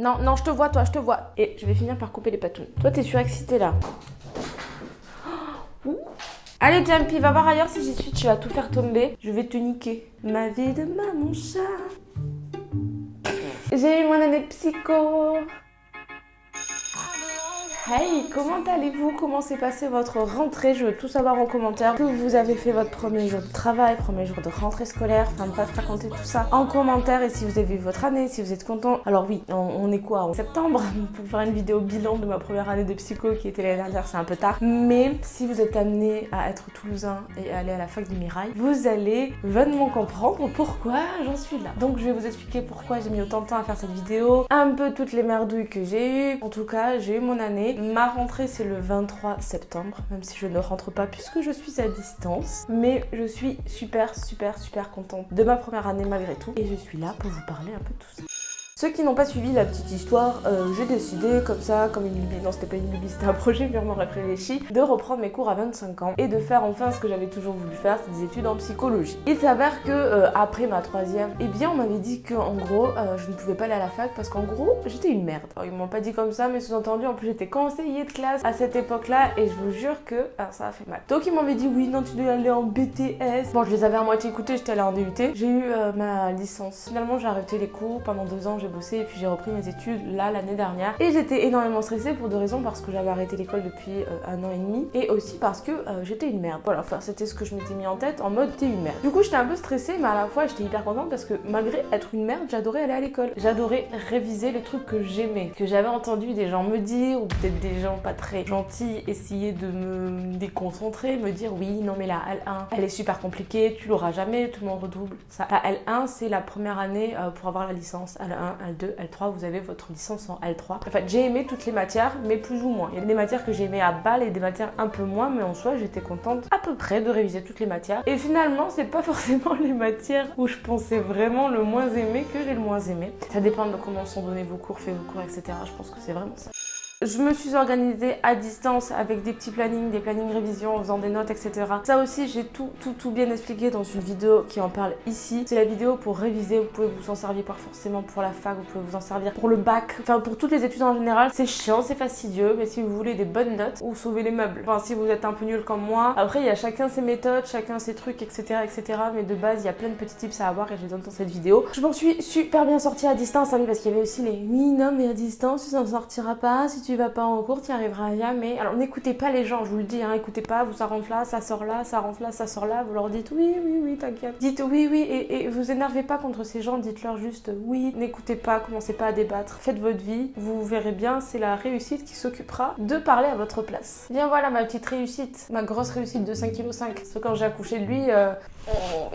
Non, non, je te vois, toi, je te vois. Et je vais finir par couper les patounes. Toi, t'es surexcité là. Allez, Jumpy, va voir ailleurs si j'y suis. Tu vas tout faire tomber. Je vais te niquer. Ma vie de maman chat. J'ai eu mon année de psycho. Hey, comment allez-vous? Comment s'est passée votre rentrée? Je veux tout savoir en commentaire. Que vous avez fait votre premier jour de travail, premier jour de rentrée scolaire, enfin bref, racontez tout ça en commentaire. Et si vous avez vu votre année, si vous êtes content. Alors oui, on, est quoi En septembre? Pour faire une vidéo bilan de ma première année de psycho qui était l'année dernière, c'est un peu tard. Mais si vous êtes amené à être toulousain et à aller à la fac du Mirail, vous allez vraiment comprendre pourquoi j'en suis là. Donc je vais vous expliquer pourquoi j'ai mis autant de temps à faire cette vidéo, un peu toutes les merdouilles que j'ai eues. En tout cas, j'ai eu mon année. Ma rentrée c'est le 23 septembre, même si je ne rentre pas puisque je suis à distance. Mais je suis super super super contente de ma première année malgré tout. Et je suis là pour vous parler un peu de tout ça. Ceux qui n'ont pas suivi la petite histoire, euh, j'ai décidé comme ça, comme une lubie, non c'était pas une lubie, c'était un projet purement réfléchi, de reprendre mes cours à 25 ans et de faire enfin ce que j'avais toujours voulu faire, c'est des études en psychologie. Il s'avère que euh, après ma troisième, eh bien on m'avait dit que en gros euh, je ne pouvais pas aller à la fac parce qu'en gros j'étais une merde. Alors, ils m'ont pas dit comme ça mais sous-entendu en plus j'étais conseillée de classe à cette époque-là et je vous jure que ah, ça a fait mal. Donc ils m'avaient dit oui non tu dois aller en BTS. Bon je les avais à moitié écoutés, j'étais allée en DUT. J'ai eu ma licence. Finalement j'ai arrêté les cours pendant deux ans, j'ai bossé et puis j'ai repris mes études là l'année dernière. Et j'étais énormément stressée pour deux raisons, parce que j'avais arrêté l'école depuis euh, un an et demi et aussi parce que euh, j'étais une merde. Voilà, enfin c'était ce que je m'étais mis en tête en mode t'es une merde. Du coup j'étais un peu stressée mais à la fois j'étais hyper contente parce que malgré être une merde, j'adorais aller à l'école. J'adorais réviser les trucs que j'aimais, que j'avais entendu des gens me dire ou peut-être des gens pas très gentils essayer de me déconcentrer, me dire oui non mais la L1 elle est super compliquée, tu l'auras jamais, tout le monde redouble. Ça, la L1 c'est la première année euh, pour avoir la licence, L1, L2, L3, vous avez votre licence en L3. En fait, j'ai aimé toutes les matières, mais plus ou moins. Il y a des matières que j'ai aimé à balle et des matières un peu moins, mais en soi, j'étais contente à peu près de réviser toutes les matières. Et finalement, c'est pas forcément les matières où je pensais vraiment le moins aimer que j'ai le moins aimé. Ça dépend de comment sont donnés vos cours, fait vos cours, etc. Je pense que c'est vraiment ça. Je me suis organisée à distance avec des petits plannings, des plannings révision en faisant des notes, etc. Ça aussi, j'ai tout, tout, tout bien expliqué dans une vidéo qui en parle ici. C'est la vidéo pour réviser, vous pouvez vous en servir pas forcément pour la fac, vous pouvez vous en servir pour le bac, enfin pour toutes les études en général. C'est chiant, c'est fastidieux, mais si vous voulez des bonnes notes ou sauver les meubles, enfin si vous êtes un peu nul comme moi, après il y a chacun ses méthodes, chacun ses trucs, etc. etc. Mais de base, il y a plein de petits tips à avoir et je les donne dans cette vidéo. Je m'en suis super bien sortie à distance, hein, parce qu'il y avait aussi les oui, non, mais à distance, tu s'en sortiras pas si tu tu vas pas en cours, tu n'y arriveras jamais. Alors n'écoutez pas les gens, je vous le dis, hein, écoutez pas, vous ça rentre là, ça sort là, ça rentre là, ça sort là, vous leur dites oui, oui, oui, t'inquiète. Dites oui, oui, et, et vous énervez pas contre ces gens, dites-leur juste oui, n'écoutez pas, commencez pas à débattre, faites votre vie, vous verrez bien, c'est la réussite qui s'occupera de parler à votre place. Bien voilà ma petite réussite, ma grosse réussite de 5,5 kg. C'est quand j'ai accouché de lui, euh... oh,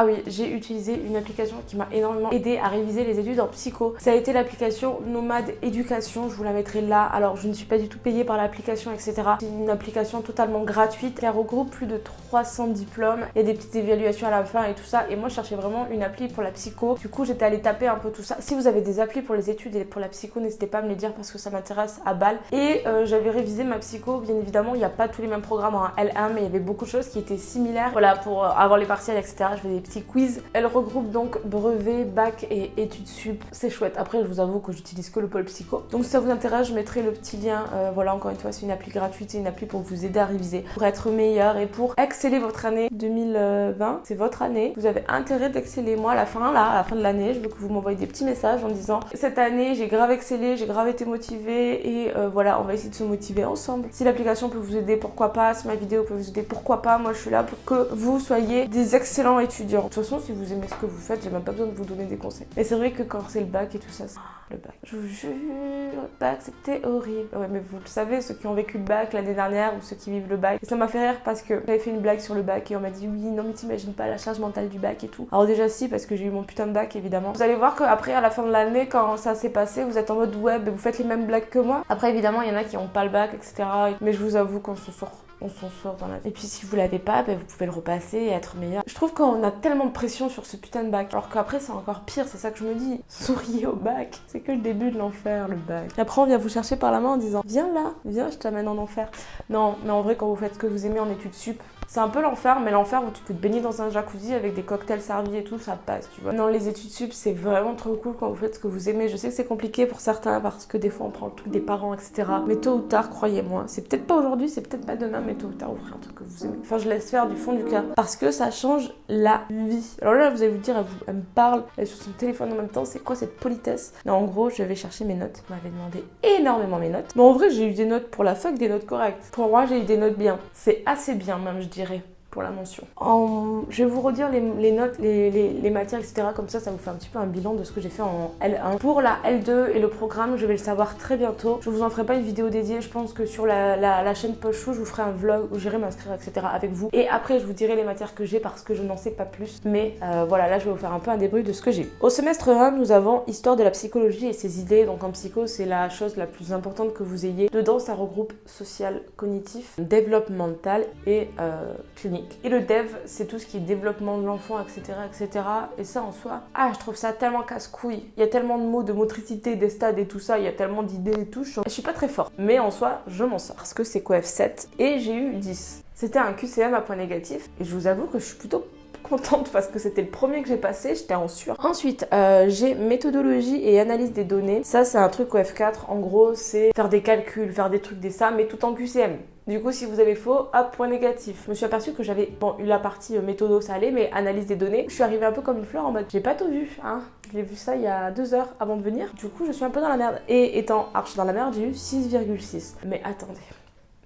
ah oui, j'ai utilisé une application qui m'a énormément aidé à réviser les études en psycho. Ça a été l'application Nomade Éducation, je vous la mettrai là. Alors je ne suis pas du tout payée par l'application, etc. C'est une application totalement gratuite qui regroupe plus de 300 diplômes. Il y a des petites évaluations à la fin et tout ça. Et moi je cherchais vraiment une appli pour la psycho. Du coup j'étais allée taper un peu tout ça. Si vous avez des applis pour les études et pour la psycho, n'hésitez pas à me les dire parce que ça m'intéresse à balle. Et euh, j'avais révisé ma psycho, bien évidemment, il n'y a pas tous les mêmes programmes en L1, mais il y avait beaucoup de choses qui étaient similaires. Voilà, pour euh, avoir les partiels, etc. Je faisais des quiz. Elle regroupe donc brevet, bac et études sup. C'est chouette. Après, je vous avoue que j'utilise que le pôle psycho. Donc si ça vous intéresse, je mettrai le petit lien. Euh, voilà, encore une fois, c'est une appli gratuite, c'est une appli pour vous aider à réviser, pour être meilleur et pour exceller votre année 2020. C'est votre année. Vous avez intérêt d'exceller. Moi, à la fin, là, à la fin de l'année, je veux que vous m'envoyez des petits messages en disant cette année, j'ai grave excellé, j'ai grave été motivée et euh, voilà, on va essayer de se motiver ensemble. Si l'application peut vous aider, pourquoi pas? Si ma vidéo peut vous aider, pourquoi pas? Moi, je suis là pour que vous soyez des excellents étudiants. De toute façon, si vous aimez ce que vous faites, j'ai même pas besoin de vous donner des conseils. Et c'est vrai que quand c'est le bac et tout ça, le bac. Je vous jure, le bac c'était horrible. Ouais, mais vous le savez, ceux qui ont vécu le bac l'année dernière ou ceux qui vivent le bac. Ça m'a fait rire parce que j'avais fait une blague sur le bac et on m'a dit oui, non mais t'imagines pas la charge mentale du bac et tout. Alors déjà si, parce que j'ai eu mon putain de bac évidemment. Vous allez voir qu'après à la fin de l'année, quand ça s'est passé, vous êtes en mode web et vous faites les mêmes blagues que moi. Après évidemment, il y en a qui ont pas le bac, etc. Mais je vous avoue qu'on se sort on s'en sort dans la Et puis si vous l'avez pas, ben, vous pouvez le repasser et être meilleur. Je trouve qu'on a tellement de pression sur ce putain de bac. Alors qu'après c'est encore pire, c'est ça que je me dis. Souriez au bac, c'est que le début de l'enfer le bac. Et après on vient vous chercher par la main en disant viens là, viens je t'amène en enfer. Non, mais en vrai quand vous faites ce que vous aimez en études sup, C'est un peu l'enfer, mais l'enfer, vous pouvez te baigner dans un jacuzzi avec des cocktails servis et tout, ça passe, tu vois. Non, les études sup, c'est vraiment trop cool quand vous faites ce que vous aimez. Je sais que c'est compliqué pour certains parce que des fois on prend le truc des parents, etc. Mais tôt ou tard, croyez-moi, c'est peut-être pas aujourd'hui, c'est peut-être pas demain, mais tôt ou tard, vous ferez un truc que vous aimez. Enfin, je laisse faire du fond du cœur parce que ça change la vie. Alors là, vous allez vous dire, elle, vous- elle me parle, elle est sur son téléphone en même temps, c'est quoi cette politesse? Non, en gros, je vais chercher mes notes. Vous m'avez demandé énormément mes notes. Mais en vrai, j'ai eu des notes pour la fac, des notes correctes. Pour moi, j'ai eu des notes bien. C'est assez bien, même, je dirais la mention. En- Je vais vous redire les, notes, les, matières, etc. Comme ça, ça vous fait un petit peu un bilan de ce que j'ai fait en L1. Pour la L2 et le programme, je vais le savoir très bientôt. Je vous en ferai pas une vidéo dédiée. Je pense que sur la, chaîne Poche Chou, je vous ferai un vlog où j'irai m'inscrire, etc. avec vous. Et après, je vous dirai les matières que j'ai parce que je n'en sais pas plus. Mais euh, voilà, là, je vais vous faire un peu un débrief de ce que j'ai. Au semestre 1, nous avons Histoire de la psychologie et ses idées. Donc en psycho, c'est la chose la plus importante que vous ayez. Dedans, ça regroupe social, cognitif, développemental et euh, clinique. Et le dev, c'est tout ce qui est développement de l'enfant, etc., etc. Et ça en soi, ah, je trouve ça tellement casse-couille. Il y a tellement de mots, de motricité, des stades et tout ça. Il y a tellement d'idées et tout. Je suis pas très fort. Mais en soi, je m'en sors. Parce que c'est quoi F7 et j'ai eu 10. C'était un QCM à point négatif. Et je vous avoue que je suis plutôt contente parce que c'était le premier que j'ai passé, j'étais en sueur. Ensuite, euh, j'ai méthodologie et analyse des données. Ça, c'est un truc au F4. En gros, c'est faire des calculs, faire des trucs, des ça, mais tout en QCM. Du coup, si vous avez faux, hop, point négatif. Je me suis aperçue que j'avais, eu la partie euh, méthodo, allait, mais analyse des données, je suis arrivée un peu comme une fleur en mode, j'ai pas tout vu, hein. J'ai vu ça il y a deux heures avant de venir. Du coup, je suis un peu dans la merde. Et étant archi dans la merde, j'ai eu 6,6. Mais attendez,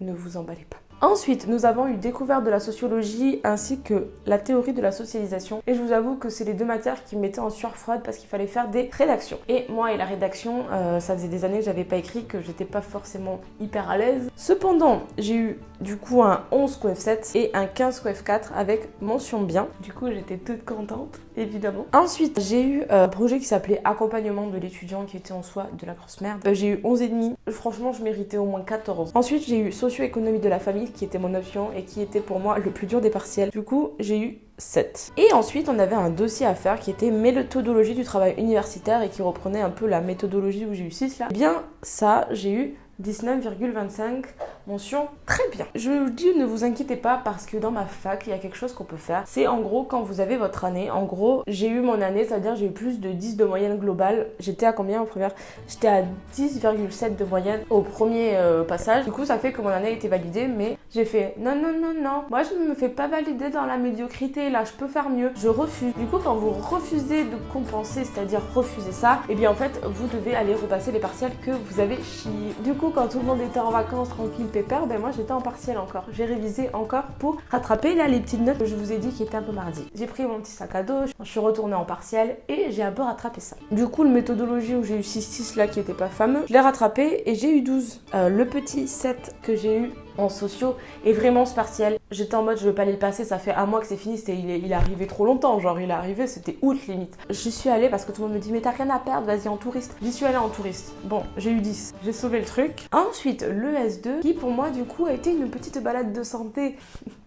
ne vous emballez pas. Ensuite, nous avons eu découverte de la sociologie ainsi que la théorie de la socialisation. Et je vous avoue que c'est les deux matières qui me mettaient en sueur froide parce qu'il fallait faire des rédactions. Et moi et la rédaction, euh, ça faisait des années que j'avais pas écrit, que j'étais pas forcément hyper à l'aise. Cependant, j'ai eu du coup un 11 coef 7 et un 15 coef 4 avec mention bien. Du coup, j'étais toute contente, évidemment. Ensuite, j'ai eu euh, un projet qui s'appelait accompagnement de l'étudiant qui était en soi de la grosse merde. Euh, j'ai eu 11 et demi. Franchement, je méritais au moins 14. Ensuite, j'ai eu socio-économie de la famille qui était mon option et qui était pour moi le plus dur des partiels. Du coup, j'ai eu 7. Et ensuite, on avait un dossier à faire qui était méthodologie du travail universitaire et qui reprenait un peu la méthodologie où j'ai eu 6 là. Eh bien, ça, j'ai eu 19,25 mention très bien. Je vous dis ne vous inquiétez pas parce que dans ma fac il y a quelque chose qu'on peut faire. C'est en gros quand vous avez votre année, en gros j'ai eu mon année, c'est-à-dire j'ai eu plus de 10 de moyenne globale. J'étais à combien en première? J'étais à 10,7 de moyenne au premier euh, passage. Du coup ça fait que mon année a été validée mais j'ai fait non non non non, moi je ne me fais pas valider dans la médiocrité là, je peux faire mieux. Je refuse. Du coup quand vous refusez de compenser, c'est-à-dire refuser ça, et bien en fait vous devez aller repasser les partiels que vous avez chiés. Du coup quand tout le monde était en vacances tranquille pépère, ben moi j'étais en partiel encore. J'ai révisé encore pour rattraper là les petites notes que je vous ai dit qui étaient un peu mardi. J'ai pris mon petit sac à dos, je suis retournée en partiel et j'ai un peu rattrapé ça. Du coup, le méthodologie où j'ai eu 6-6 là qui était pas fameux, je l'ai rattrapé et j'ai eu 12. Euh, le petit 7 que j'ai eu en sociaux est vraiment ce partiel. J'étais en mode je veux pas aller le passer, ça fait un mois que c'est fini, il, est, il est arrivé trop longtemps, genre il est arrivé, c'était août limite. J'y suis allée parce que tout le monde me dit mais t'as rien à perdre, vas-y en touriste. J'y suis allée en touriste. Bon, j'ai eu 10, j'ai sauvé le truc. Ensuite, le S2 qui pour moi du coup a été une petite balade de santé.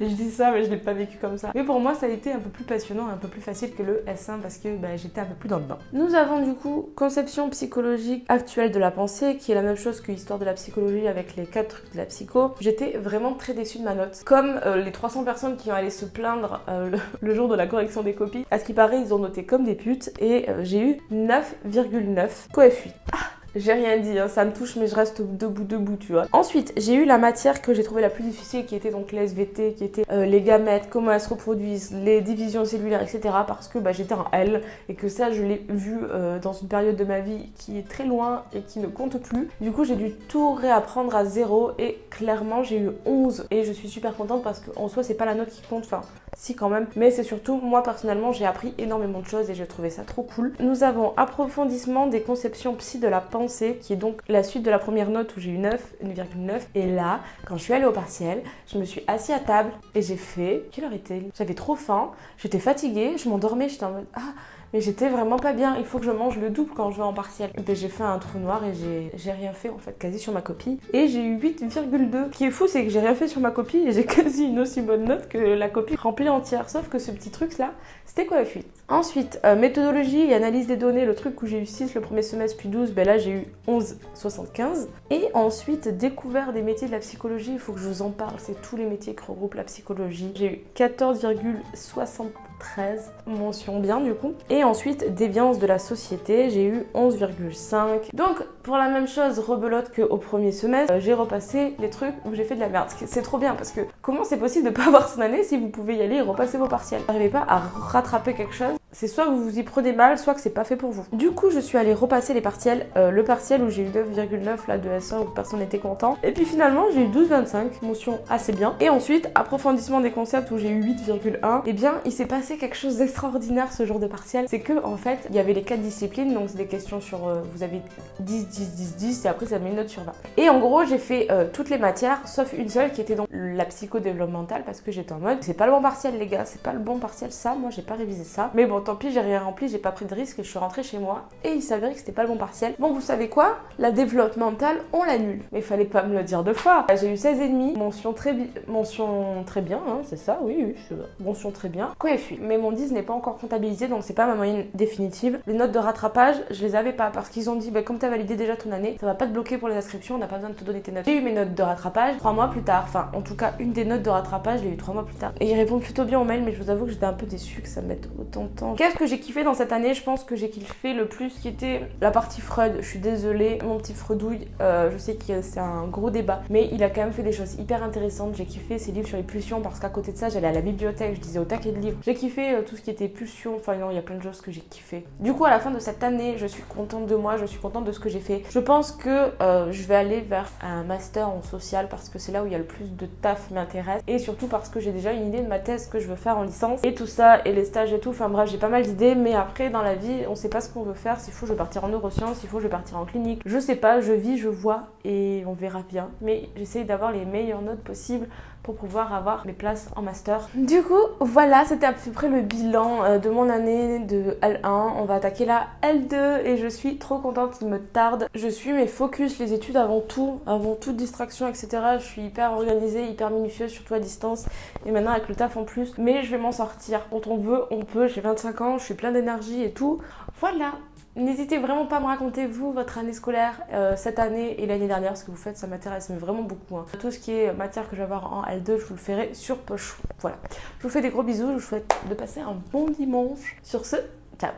je dis ça, mais je l'ai pas vécu comme ça. Mais pour moi, ça a été un peu plus passionnant, un peu plus facile que le S1 parce que bah, j'étais un peu plus dans le bain. Nous avons du coup conception psychologique actuelle de la pensée, qui est la même chose que histoire de la psychologie avec les quatre trucs de la psycho. J'étais vraiment très déçue de ma note. Comme euh, les 300 personnes qui ont allé se plaindre euh, le, jour de la correction des copies, à ce qui paraît, ils ont noté comme des putes et euh, j'ai eu 9,9 coef 8. Ah j'ai rien dit, hein, ça me touche, mais je reste debout, debout, tu vois. Ensuite, j'ai eu la matière que j'ai trouvée la plus difficile, qui était donc les SVT, qui était euh, les gamètes, comment elles se reproduisent, les divisions cellulaires, etc. Parce que bah, j'étais en L et que ça, je l'ai vu euh, dans une période de ma vie qui est très loin et qui ne compte plus. Du coup, j'ai dû tout réapprendre à zéro et clairement, j'ai eu 11 et je suis super contente parce qu'en soi, c'est pas la note qui compte, enfin, si quand même. Mais c'est surtout, moi personnellement, j'ai appris énormément de choses et j'ai trouvé ça trop cool. Nous avons approfondissement des conceptions psy de la pensée qui est donc la suite de la première note où j'ai eu 9, 1,9. Et là, quand je suis allée au partiel, je me suis assise à table et j'ai fait. Quelle heure était-il J'avais trop faim, j'étais fatiguée, je m'endormais, j'étais en mode Ah, mais j'étais vraiment pas bien, il faut que je mange le double quand je vais en partiel. J'ai fait un trou noir et j'ai rien fait en fait, quasi sur ma copie. Et j'ai eu 8,2. Ce qui est fou, c'est que j'ai rien fait sur ma copie et j'ai quasi une aussi bonne note que la copie remplie entière. Sauf que ce petit truc là, c'était quoi F8 Ensuite, euh, méthodologie et analyse des données, le truc où j'ai eu 6 le premier semestre puis 12, ben là j'ai eu 11,75. Et ensuite, découvert des métiers de la psychologie, il faut que je vous en parle, c'est tous les métiers qui regroupent la psychologie. J'ai eu 14,73 mention bien du coup. Et ensuite, déviance de la société, j'ai eu 11,5. Donc, pour la même chose, rebelote qu'au premier semestre, euh, j'ai repassé les trucs où j'ai fait de la merde. C'est trop bien parce que comment c'est possible de pas avoir son année si vous pouvez y aller et repasser vos partiels? N'arrivez pas à rattraper quelque chose c'est soit vous vous y prenez mal, soit que c'est pas fait pour vous. Du coup, je suis allée repasser les partiels. Euh, le partiel où j'ai eu 9,9 là de S1 où personne n'était content. Et puis finalement, j'ai eu 12,25, motion assez bien. Et ensuite, approfondissement des concepts où j'ai eu 8,1. Et eh bien, il s'est passé quelque chose d'extraordinaire ce jour de partiel. C'est que en fait, il y avait les quatre disciplines, donc c'est des questions sur euh, vous avez 10, 10, 10, 10, et après ça met une note sur 20. Et en gros, j'ai fait euh, toutes les matières, sauf une seule qui était dans la psychodéveloppementale parce que j'étais en mode c'est pas le bon partiel les gars, c'est pas le bon partiel ça, moi j'ai pas révisé ça. Mais bon, tant pis, j'ai rien rempli, j'ai pas pris de risque je suis rentrée chez moi. Et il s'avérait que c'était pas le bon partiel. Bon, vous savez quoi? La développementale, on l'annule. Mais fallait pas me le dire deux fois. J'ai eu 16,5, mention très, mention très bien, hein, c'est ça, oui, oui, je... mention très bien. suis Mais mon 10 n'est pas encore comptabilisé, donc c'est pas ma moyenne définitive. Les notes de rattrapage, je les avais pas parce qu'ils ont dit, bah, comme tu as validé déjà ton année, ça va pas te bloquer pour les inscriptions, on n'a pas besoin de te donner tes notes. J'ai eu mes notes de rattrapage trois mois plus tard. Enfin, en tout cas, une des notes de rattrapage, je l'ai eu trois mois plus tard. Et ils répondent plutôt bien au mail, mais je vous avoue que j'étais un peu déçue que ça mette autant de temps. Qu'est-ce que j'ai kiffé dans cette année? Je pense que j'ai kiffé le plus qui était la partie Freud. Je suis désolée, mon petit Freudouille, euh, je sais que c'est un gros débat, mais il a quand même fait des choses hyper intéressantes. J'ai kiffé ses livres sur les pulsions parce qu'à côté de ça, j'allais à la bibliothèque, je disais au taquet de livres. J'ai kiffé euh, tout ce qui était pulsion, enfin non, il y a plein de choses que j'ai kiffé. Du coup, à la fin de cette année, je suis contente de moi, je suis contente de ce que j'ai fait. Je pense que euh, je vais aller vers un master en social parce que c'est là où il y a le plus de taf m'intéresse et surtout parce que j'ai déjà une idée de ma thèse que je veux faire en licence et tout ça et les stages et tout. Enfin bref, j'ai pas mal d'idées, mais après dans la vie, on sait pas ce qu'on veut faire. S'il faut, je vais partir en neurosciences, s'il faut, je vais partir en clinique. Je sais pas, je vis, je vois et on verra bien. Mais j'essaie d'avoir les meilleures notes possibles pour pouvoir avoir mes places en master. Du coup, voilà, c'était à peu près le bilan euh, de mon année de L1. On va attaquer la L2 et je suis trop contente, il me tarde. Je suis mes focus, les études avant tout, avant toute distraction, etc. Je suis hyper organisée, hyper minutieuse, surtout à distance. Et maintenant avec le taf en plus. Mais je vais m'en sortir. Quand on veut, on peut. J'ai 25 ans, je suis plein d'énergie et tout. Voilà, N'hésitez vraiment pas à me raconter, vous, votre année scolaire, euh, cette année et l'année dernière, ce que vous faites, ça m'intéresse vraiment beaucoup. Hein. Tout ce qui est matière que je vais avoir en L2, je vous le ferai sur poche. Voilà. Je vous fais des gros bisous, je vous souhaite de passer un bon dimanche. Sur ce, ciao